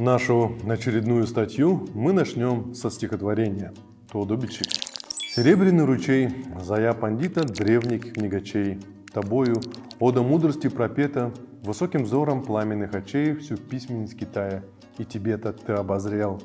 Нашу очередную статью мы начнем со стихотворения «Тодобичик». Серебряный ручей, зая пандита древних книгачей, Тобою, ода мудрости пропета, высоким взором пламенных очей всю письменность Китая и Тибета ты обозрел.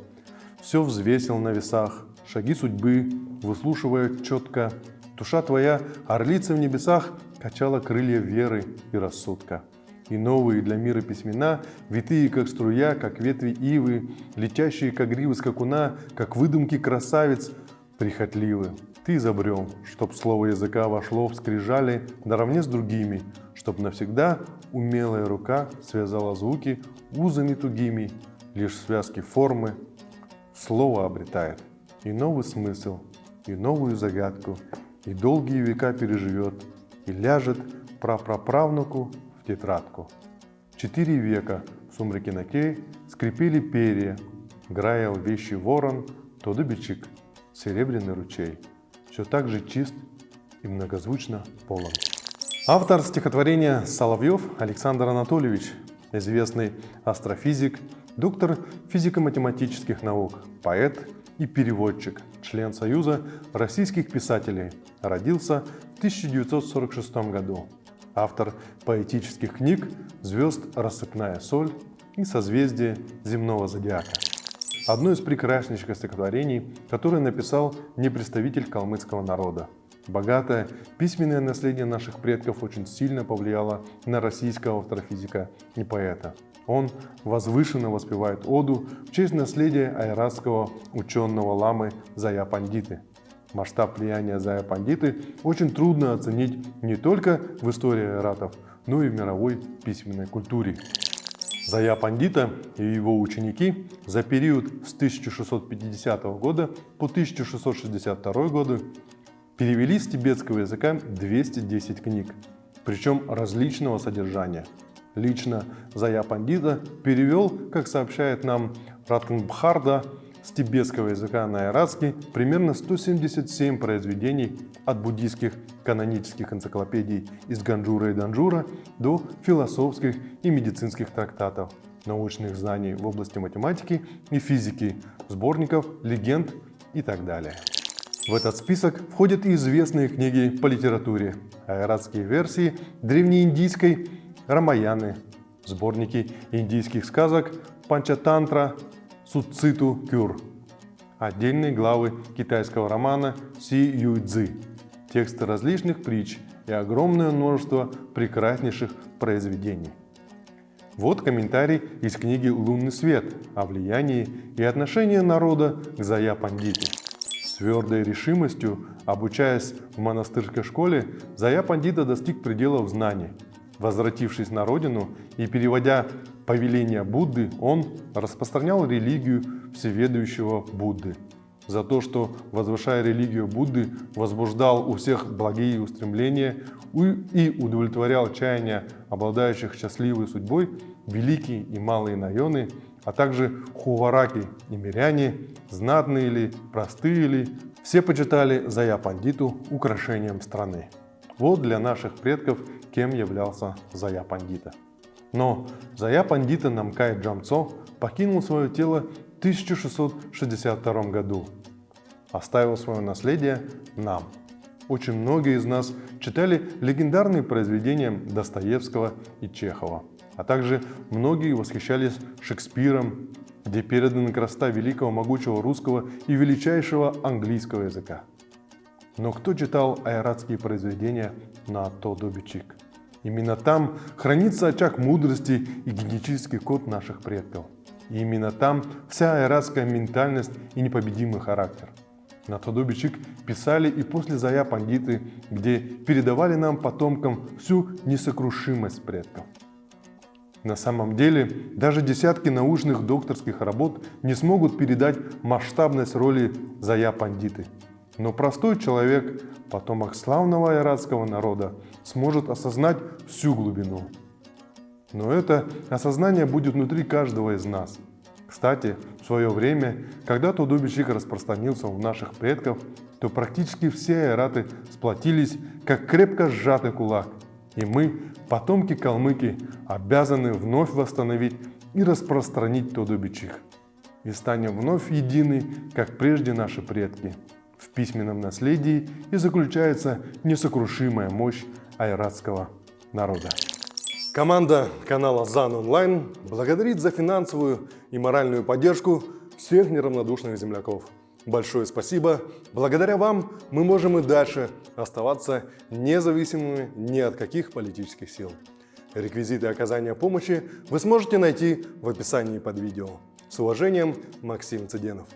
Все взвесил на весах, шаги судьбы, выслушивая четко. Душа твоя, орлица в небесах, качала крылья веры и рассудка и новые для мира письмена, витые, как струя, как ветви ивы, летящие, как гривы скакуна, как выдумки красавиц, прихотливы. Ты изобрел, чтоб слово языка вошло в скрижали наравне с другими, чтоб навсегда умелая рука связала звуки узами тугими, лишь связки формы слово обретает и новый смысл, и новую загадку, и долгие века переживет, и ляжет прапраправнуку тетрадку. Четыре века в сумраке нокей скрипели перья, граял вещи ворон, то дубичик, серебряный ручей. Все так же чист и многозвучно полон. Автор стихотворения Соловьев Александр Анатольевич, известный астрофизик, доктор физико-математических наук, поэт и переводчик, член Союза российских писателей, родился в 1946 году автор поэтических книг «Звезд. Рассыпная соль» и «Созвездие земного зодиака». Одно из прекраснейших стихотворений, которое написал не представитель калмыцкого народа. Богатое письменное наследие наших предков очень сильно повлияло на российского астрофизика и поэта. Он возвышенно воспевает оду в честь наследия айратского ученого ламы Зая Пандиты – Масштаб влияния Зая Пандиты очень трудно оценить не только в истории айратов, но и в мировой письменной культуре. Зая Пандита и его ученики за период с 1650 года по 1662 годы перевели с тибетского языка 210 книг, причем различного содержания. Лично Зая Пандита перевел, как сообщает нам Ратнабхадра, с тибетского языка на ойратский примерно 177 произведений от буддийских канонических энциклопедий из Ганджура и Данджура до философских и медицинских трактатов, научных знаний в области математики и физики, сборников, легенд и так далее. В этот список входят и известные книги по литературе, айратские версии древнеиндийской Рамаяны, сборники индийских сказок Панчатантра, Суциту Кюр. Отдельные главы китайского романа Си Юйцзы, тексты различных притч и огромное множество прекраснейших произведений. Вот комментарий из книги «Лунный свет» о влиянии и отношении народа к Зая Пандите. С твердой решимостью, обучаясь в монастырской школе, Зая Пандита достиг пределов знаний. Возвратившись на родину и переводя повеления Будды, он распространял религию всеведущего Будды. За то, что, возвышая религию Будды, возбуждал у всех благие устремления и удовлетворял чаяния обладающих счастливой судьбой, великие и малые найоны, а также хувараки и миряне, знатные ли, простые ли, все почитали Зая Пандиту украшением страны. Вот для наших предков кем являлся Зая Пандита. Но Зая Пандита Намкай Джамцо покинул свое тело в 1662 году. Оставил свое наследие нам. Очень многие из нас читали легендарные произведения Достоевского и Чехова, а также многие восхищались Шекспиром, где переданы красота великого могучего русского и величайшего английского языка. Но кто читал айратские произведения на Тодобичик? Именно там хранится очаг мудрости и генетический код наших предков. И именно там вся айратская ментальность и непобедимый характер. На Тодобичик писали и после Зая пандиты, где передавали нам, потомкам, всю несокрушимость предков. На самом деле, даже десятки научных докторских работ не смогут передать масштабность роли Зая пандиты – но простой человек, потомок славного айратского народа, сможет осознать всю глубину. Но это осознание будет внутри каждого из нас. Кстати, в свое время, когда Тудубичик распространился у наших предков, то практически все айраты сплотились, как крепко сжатый кулак. И мы, потомки калмыки, обязаны вновь восстановить и распространить Тодобичих. И станем вновь едины, как прежде наши предки. В письменном наследии и заключается несокрушимая мощь айратского народа. Команда канала ЗАН Онлайн благодарит за финансовую и моральную поддержку всех неравнодушных земляков. Большое спасибо. Благодаря вам мы можем и дальше оставаться независимыми ни от каких политических сил. Реквизиты оказания помощи вы сможете найти в описании под видео. С уважением, Максим Цыденов.